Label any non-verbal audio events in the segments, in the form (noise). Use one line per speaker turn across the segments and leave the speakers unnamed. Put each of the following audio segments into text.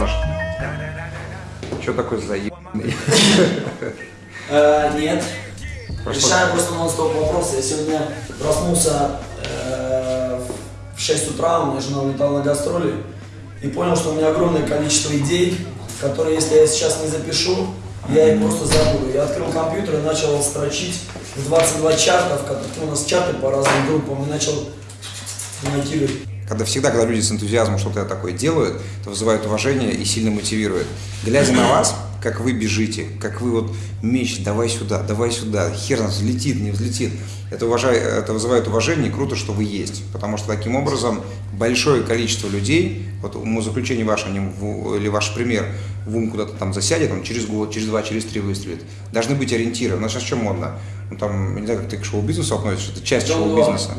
Паш, что такое заебанный?
Э, Нет. Решаю просто нон-стоп вопросы. Я сегодня проснулся э, в 6 утра, у меня жена улетала на гастроли, и понял, что у меня огромное количество идей, которые, если я сейчас не запишу, я их просто забуду. Я открыл компьютер и начал строчить в 22 чартов, как у нас чарты по разным группам, и начал монтировать.
Когда всегда, когда люди с энтузиазмом что-то такое делают, это вызывает уважение и сильно мотивирует. Глядя на вас, как вы бежите, как вы вот меч, давай сюда, давай сюда, хер нас взлетит, не взлетит. Это, уважай, это вызывает уважение, и круто, что вы есть. Потому что таким образом большое количество людей, вот умозаключение ваше в- или ваш пример, в ум куда-то там засядет, он через год, через два, через три выстрелит. Должны быть ориентиры. У нас сейчас что модно? Ну, там, не знаю, как ты к шоу-бизнесу относишься, это часть
Дом
шоу-бизнеса.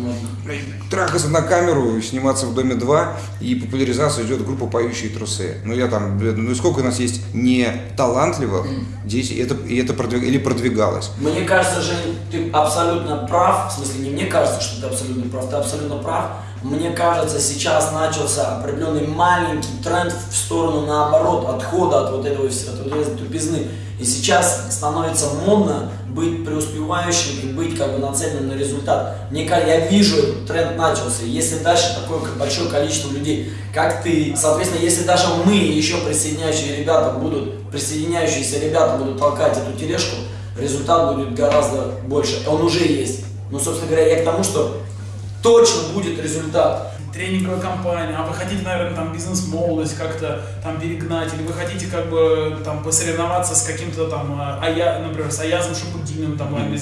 Блядь, трахаться на камеру, сниматься в Доме 2, и популяризация идет группа «Поющие трусы». Ну, я там, блядь, ну, сколько у нас есть не талантливых, здесь это, и это продвиг- или продвигалось.
Мне кажется, Жень, ты абсолютно прав. В смысле, не мне кажется, что ты абсолютно прав, ты абсолютно прав. Мне кажется, сейчас начался определенный маленький тренд в сторону, наоборот, отхода от вот этого от этой тупизны. И сейчас становится модно быть преуспевающим и быть как бы нацеленным на результат. Мне кажется, я вижу этот тренд начался. Если дальше такое большое количество людей, как ты, соответственно, если даже мы, еще присоединяющие ребята будут, присоединяющиеся ребята будут толкать эту тележку, результат будет гораздо больше. Он уже есть. Ну, собственно говоря, я к тому, что точно будет результат.
тренинговая компания, а вы хотите, наверное, там бизнес-молодость как-то там перегнать, или вы хотите как бы там посоревноваться с каким-то там, а, Ая, например, с Аязом Шабудиным, там, mm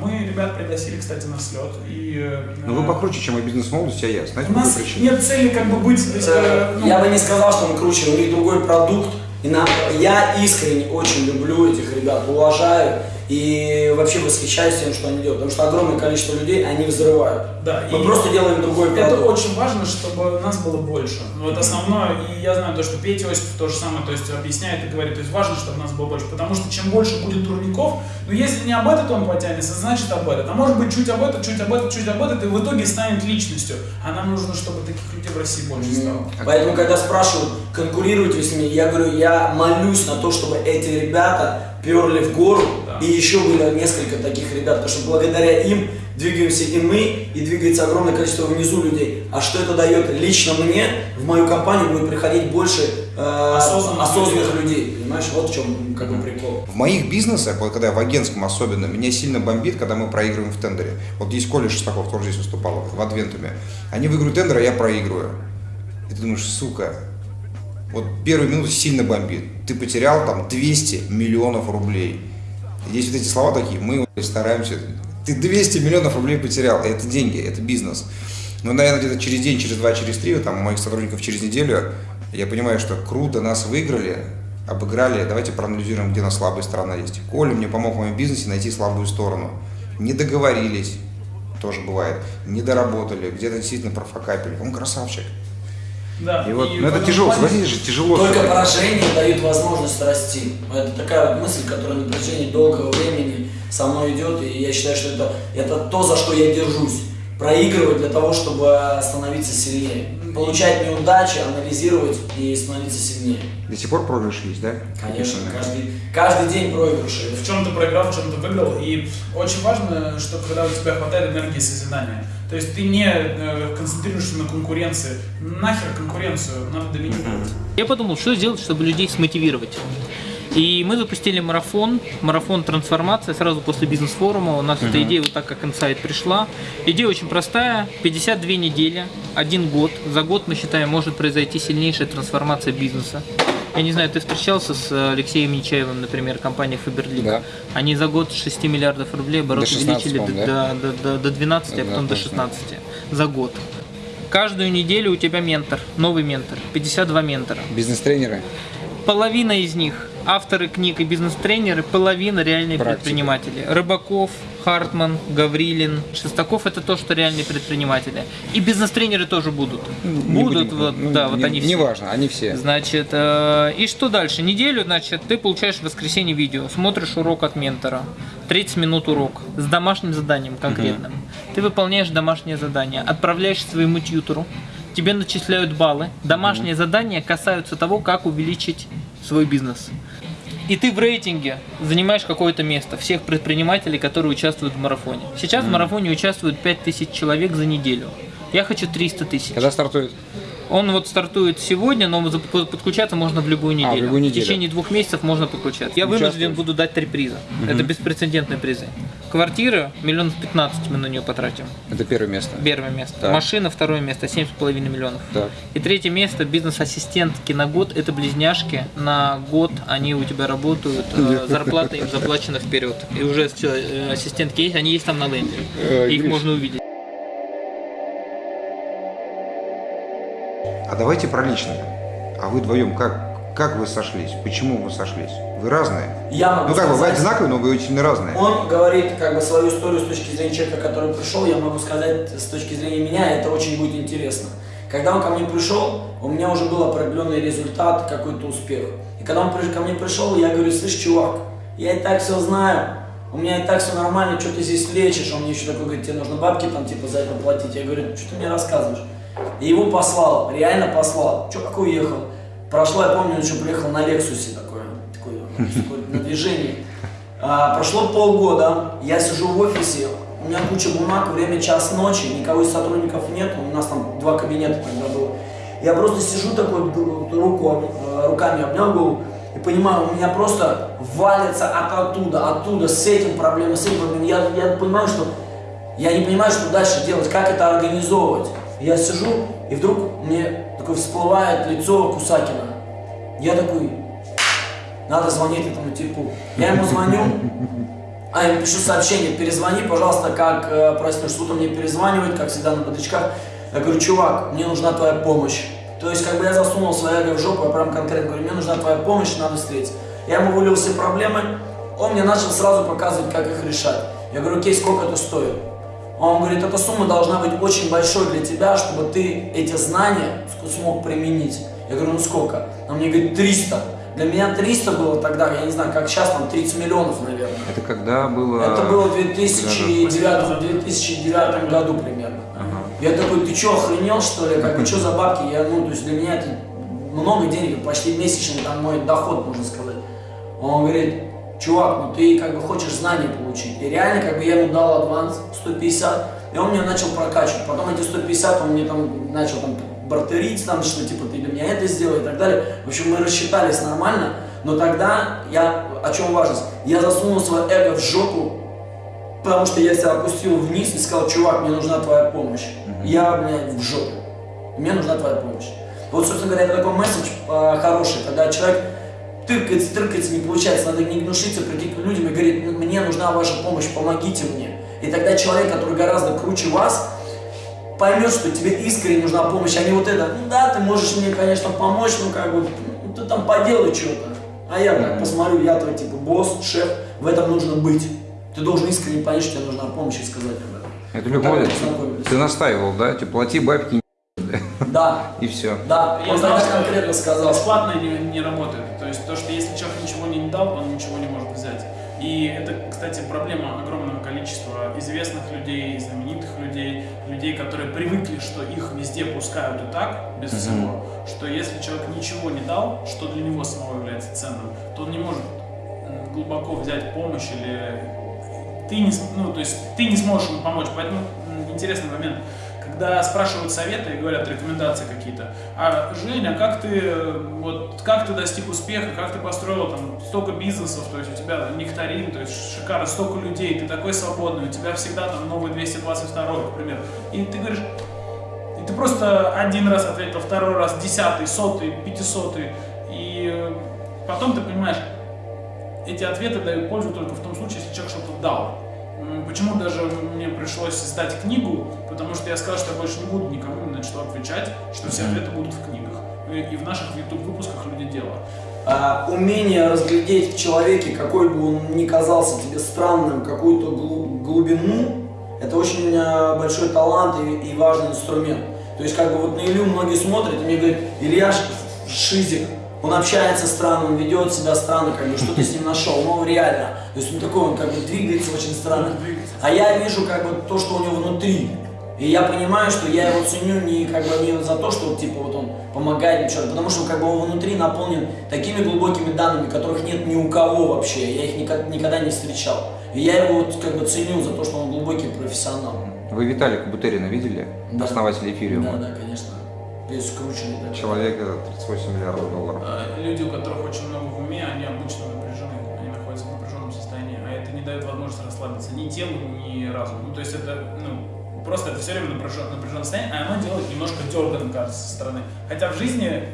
мы ребят пригласили, кстати, на слет. И, э,
Но вы покруче, чем и бизнес-молодость, а я. Знаете,
У нас
причине?
нет цели как бы быть... то есть, э, ну,
Я бы не сказал, что мы круче, у них другой продукт. И нам, я искренне очень люблю этих ребят, уважаю и вообще восхищаюсь тем, что они делают. Потому что огромное количество людей, они взрывают.
Да,
Мы
и-
просто делаем другой продукт.
Это очень важно, чтобы нас было больше. Ну, это основное, и я знаю то, что Петя Осипов то же самое, то есть объясняет и говорит, то есть важно, чтобы нас было больше, потому что чем больше будет турников, ну если не об этот он потянется, значит об этот. А может быть чуть об этот, чуть об этот, чуть об этот, и в итоге станет личностью. А нам нужно, чтобы таких людей в России больше стало.
Поэтому, когда спрашивают, конкурируете вы с ними, я говорю, я молюсь на то, чтобы эти ребята перли в гору. И еще было несколько таких ребят, потому что благодаря им двигаемся и мы, и двигается огромное количество внизу людей. А что это дает лично мне, в мою компанию будет приходить больше э,
Осознанных
осознанных людей. Понимаешь, вот в чем как бы прикол.
В моих бизнесах, вот когда я в агентском особенно, меня сильно бомбит, когда мы проигрываем в тендере. Вот есть Коля Шестаков, тоже здесь выступал, в Адвентуме. Они выигрывают тендер, а я проигрываю. И ты думаешь, сука, вот первую минуту сильно бомбит. Ты потерял там 200 миллионов рублей. Здесь вот эти слова такие, мы стараемся. Ты 200 миллионов рублей потерял, это деньги, это бизнес. Но, наверное, где-то через день, через два, через три, там у моих сотрудников через неделю, я понимаю, что круто, нас выиграли, обыграли, давайте проанализируем, где у нас слабая сторона есть. Коля мне помог в моем бизнесе найти слабую сторону. Не договорились, тоже бывает, не доработали, где-то действительно профокапили. Он красавчик.
Да,
И вот,
и
ну это тяжело, согласитесь же, тяжело.
Только
всё-таки.
поражение дает возможность расти. Это такая вот мысль, которая на протяжении долгого времени со мной идет, и я считаю, что это, это то, за что я держусь. Проигрывать для того, чтобы становиться сильнее. Получать неудачи, анализировать и становиться сильнее.
До сих пор проигрыш есть, да?
Конечно, каждый, каждый день проигрыши.
в чем ты проиграл, в чем ты выиграл. И очень важно, что когда у тебя хватает энергии созидания. То есть ты не э, концентрируешься на конкуренции. Нахер конкуренцию, надо доминировать.
Я подумал, что сделать, чтобы людей смотивировать. И мы запустили марафон, марафон трансформация сразу после бизнес-форума. У нас эта идея вот так как инсайт пришла. Идея очень простая, 52 недели, один год. За год, мы считаем, может произойти сильнейшая трансформация бизнеса. Я не знаю, ты встречался с э, Алексеем Нечаевым, например, компания Фаберлик?
Да.
Они за год с 6 миллиардов рублей оборот
До 16,
увеличили
по-моему,
до, до, до, до 12, а
Да,
потом до
точно.
16 за год. Каждую неделю у тебя ментор, новый ментор, 52 ментора.
Бизнес-тренеры.
Половина из них авторы книг и бизнес-тренеры, половина реальные
Практики.
предприниматели. Рыбаков, Хартман, Гаврилин, Шестаков это то, что реальные предприниматели. И бизнес-тренеры тоже будут.
Не
будут,
будем-
вот,
ну,
да, вот
не,
они все.
Неважно, они все.
Значит, э, и что дальше? Неделю, значит, ты получаешь в воскресенье видео, смотришь урок от ментора, 30 минут урок с домашним заданием конкретным. Ты выполняешь домашнее задание, отправляешь своему тьютору, тебе начисляют баллы. Домашние задания касаются того, как увеличить свой бизнес. И ты в рейтинге занимаешь какое-то место всех предпринимателей, которые участвуют в марафоне. Сейчас в марафоне участвуют 5000 человек за неделю. Я хочу 300 тысяч.
Когда стартует?
Он вот стартует сегодня, но подключаться можно в любую неделю.
А, любую неделю.
В течение двух месяцев можно подключаться. Я вынужден буду дать три приза. Это беспрецедентные призы. Квартира миллион пятнадцать мы на нее потратим.
Это первое место.
Первое место.
Так.
Машина второе место, семь с половиной миллионов.
Так.
И третье место бизнес-ассистентки на год. Это близняшки. На год они у тебя работают. э, Зарплата им заплачена вперед. И уже все, э, ассистентки есть, они есть там на ленте.
Э,
Их можно увидеть.
А давайте про личное. А вы вдвоем как, как вы сошлись? Почему вы сошлись? Вы разные?
Я могу
Ну как бы, вы
сказать-
одинаковые, но вы очень разные.
Он говорит как бы свою историю с точки зрения человека, который пришел, я могу сказать с точки зрения меня, это очень будет интересно. Когда он ко мне пришел, у меня уже был определенный результат, какой-то успех. И когда он ко мне пришел, я говорю, слышь, чувак, я и так все знаю, у меня и так все нормально, что ты здесь лечишь? Он мне еще такой говорит, тебе нужно бабки там типа за это платить. Я говорю, что ты мне рассказываешь? И его послал, реально послал. Чувак уехал. Прошло, я помню, он еще приехал на Лексусе такой, такой на движении. А, прошло полгода, я сижу в офисе, у меня куча бумаг, время час ночи, никого из сотрудников нет, у нас там два кабинета тогда было. Я просто сижу такой, руку, э, руками обнял голову и понимаю, у меня просто валится от оттуда, оттуда, с этим проблемы, с этим проблемой. Я, я понимаю, что я не понимаю, что дальше делать, как это организовывать. Я сижу, и вдруг мне такое всплывает лицо Кусакина. Я такой, надо звонить этому типу. Я ему звоню, а я ему пишу сообщение, перезвони, пожалуйста, как э, простой суд он мне перезванивает, как всегда на бодрячках. Я говорю, чувак, мне нужна твоя помощь. То есть, как бы я засунул эго в жопу, я прям конкретно говорю, мне нужна твоя помощь, надо встретиться. Я ему вылил все проблемы, он мне начал сразу показывать, как их решать. Я говорю, окей, сколько это стоит? Он говорит, эта сумма должна быть очень большой для тебя, чтобы ты эти знания смог применить. Я говорю, ну сколько? Он мне говорит, 300. Для меня 300 было тогда, я не знаю, как сейчас, там 30 миллионов, наверное.
Это когда было...
Это было в 2009, 2009 году примерно. Я такой, ты что, охренел что ли? Как бы, что за бабки? Я, ну, то есть для меня это много денег, почти месячный там мой доход, можно сказать. Он говорит, чувак, ну ты как бы хочешь знания получить. И реально, как бы я ему дал аванс 150, и он меня начал прокачивать. Потом эти 150 он мне там начал там бартерить, там, что типа ты для меня это сделай и так далее. В общем, мы рассчитались нормально, но тогда я, о чем важность, я засунул свое эго в жопу, потому что я себя опустил вниз и сказал, чувак, мне нужна твоя помощь. Я, блядь, в жопе. Мне нужна твоя помощь. Вот, собственно говоря, это такой месседж э, хороший, когда человек тыркается, тыркается, не получается, надо не гнушиться, прийти к людям и говорить, «Ну, мне нужна ваша помощь, помогите мне. И тогда человек, который гораздо круче вас, поймет, что тебе искренне нужна помощь, а не вот это, ну да, ты можешь мне, конечно, помочь, ну как бы, ну ты там поделай что-то. А я так посмотрю, я твой типа босс, шеф, в этом нужно быть. Ты должен искренне понять, что тебе нужна помощь и сказать об этом.
Это любовь.
познакомились.
Ты настаивал, да? Типа, плати бабки,
Да,
и все.
да,
Я что
конкретно сказал.
Бесплатно не, не работает. То есть то, что если человек ничего не дал, он ничего не может взять. И это, кстати, проблема огромного количества известных людей, знаменитых людей, людей, которые привыкли, что их везде пускают и так, без всего, что если человек ничего не дал, что для него самого является ценным, то он не может глубоко взять помощь или ты не, ну, то есть ты не сможешь ему помочь. Поэтому интересный момент, когда спрашивают советы и говорят рекомендации какие-то, а Женя, как ты вот как ты достиг успеха, как ты построил там столько бизнесов, то есть у тебя нектарин, то есть шикарно, столько людей, ты такой свободный, у тебя всегда там новый 222, к примеру. И ты говоришь, и ты просто один раз ответил, второй раз, десятый, сотый, пятисотый, и э, потом ты понимаешь, эти ответы дают пользу только в том случае, если человек что-то дал. Почему даже мне пришлось издать книгу, потому что я сказал, что я больше не буду никому ни на что отвечать, что все ответы будут в книгах. И в наших YouTube-выпусках люди дело.
А, умение разглядеть в человеке, какой бы он ни казался тебе странным, какую-то глу- глубину, это очень а, большой талант и, и важный инструмент. То есть, как бы вот на Илью многие смотрят и мне говорят, Илья Шизик, он общается странно, он ведет себя странно, как бы, что ты с ним нашел, но реально. То есть он такой, он как бы двигается очень странно. А я вижу как бы то, что у него внутри. И я понимаю, что я его ценю не как бы не за то, что типа вот он помогает мне что-то, потому что как бы он внутри наполнен такими глубокими данными, которых нет ни у кого вообще. Я их никогда, никогда не встречал. И я его вот как бы ценю за то, что он глубокий профессионал.
Вы Виталика Бутерина видели?
Да.
Основателя эфириума.
Да, да, конечно. Весь скрученный. Да.
Человек это 38 миллиардов долларов.
А, Люди, у которых очень много в уме, они обычно напряжены, они находятся в напряженном состоянии, а это не дает возможности расслабиться ни телу, ни разуму. Ну, то есть это, ну, просто это все время напряжен, напряженное состояние, а оно делает немножко дерганым, кажется, со стороны. Хотя в жизни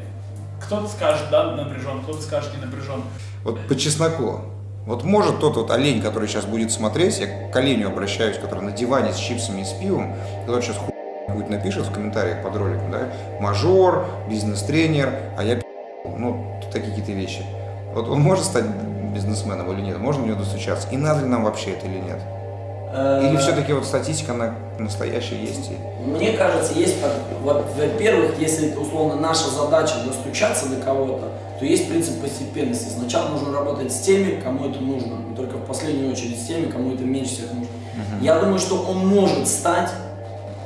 кто-то скажет, да, напряжен, кто-то скажет, не напряжен.
Вот по чесноку. Вот может тот вот олень, который сейчас будет смотреть, я к оленю обращаюсь, который на диване с чипсами и с пивом, который сейчас хуй будет напишет в комментариях под роликом, да, мажор, бизнес-тренер, а я ну, такие какие-то вещи. Вот он может стать бизнесменом или нет? Можно в него достучаться? И надо ли нам вообще это или нет? Или
Э,
все-таки вот статистика, она настоящая есть?
Мне кажется, есть, вот, во-первых, если условно наша задача достучаться до кого-то, то есть принцип постепенности. Сначала нужно работать с теми, кому это нужно, и только в последнюю очередь с теми, кому это меньше всех нужно. Я думаю, что он может стать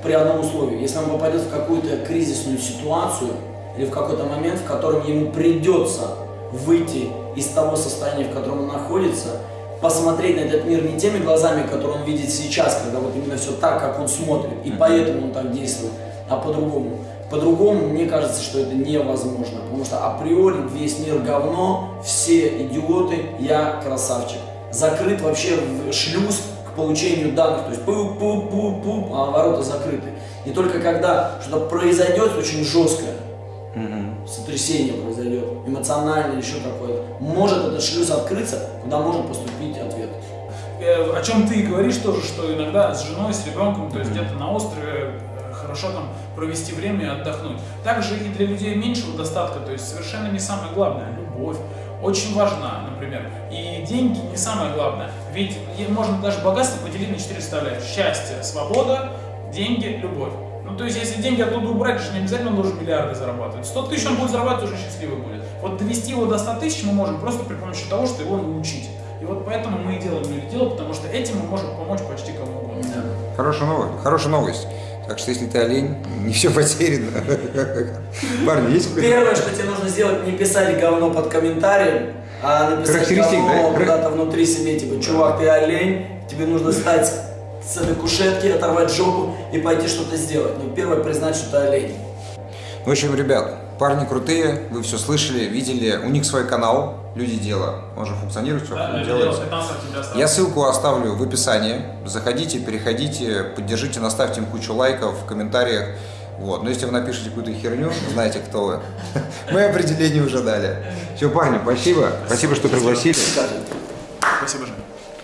при одном условии, если он попадет в какую-то кризисную ситуацию или в какой-то момент, в котором ему придется выйти из того состояния, в котором он находится, посмотреть на этот мир не теми глазами, которые он видит сейчас, когда вот именно все так, как он смотрит, и поэтому он так действует, а по-другому. По-другому, мне кажется, что это невозможно, потому что априори весь мир говно, все идиоты, я красавчик. Закрыт вообще шлюз к получению данных, то есть пу-пу-пу-пу, а ворота закрыты. И только когда что-то произойдет очень жесткое, сотрясение произойдет, эмоциональное или еще какое-то, может этот шлюз открыться, куда может поступить ответ.
Э, О чем ты и говоришь тоже, что иногда с женой, с ребенком, то есть где-то на острове хорошо там провести время и отдохнуть. Также и для людей меньшего достатка, то есть совершенно не самое главное, любовь очень важна, например. И деньги не самое главное. Ведь можно даже богатство поделить на четыре составляющие. Счастье, свобода, деньги, любовь. Ну, то есть, если деньги оттуда убрать, же не обязательно он должен миллиарды зарабатывать. 100 тысяч он будет зарабатывать, уже счастливый будет. Вот довести его до 100 тысяч мы можем просто при помощи того, что его научить. И вот поэтому мы и делаем мир дело, потому что этим мы можем помочь почти кому угодно.
Хорошая новость. Хорошая новость. Так что если ты олень, не все потеряно. Парни, есть
Первое, что тебе нужно сделать, не писать говно под комментарием, а написать говно
да?
куда-то внутри себе, типа, чувак, ты олень, тебе нужно встать с этой кушетки, оторвать жопу и пойти что-то сделать. Ну, первое, признать, что ты олень.
В общем, ребят, парни крутые, вы все слышали, видели. У них свой канал, Люди дела. Он же функционирует, все
Да, это
делается.
дело 15 октября осталось.
Я ссылку оставлю в описании. Заходите, переходите, поддержите, наставьте им кучу лайков в комментариях. Вот. Но если вы напишете какую-то херню, знаете, кто вы. (laughs) Мы определение уже дали. Все, парни, спасибо. Спасибо, что пригласили.
Спасибо, Жень.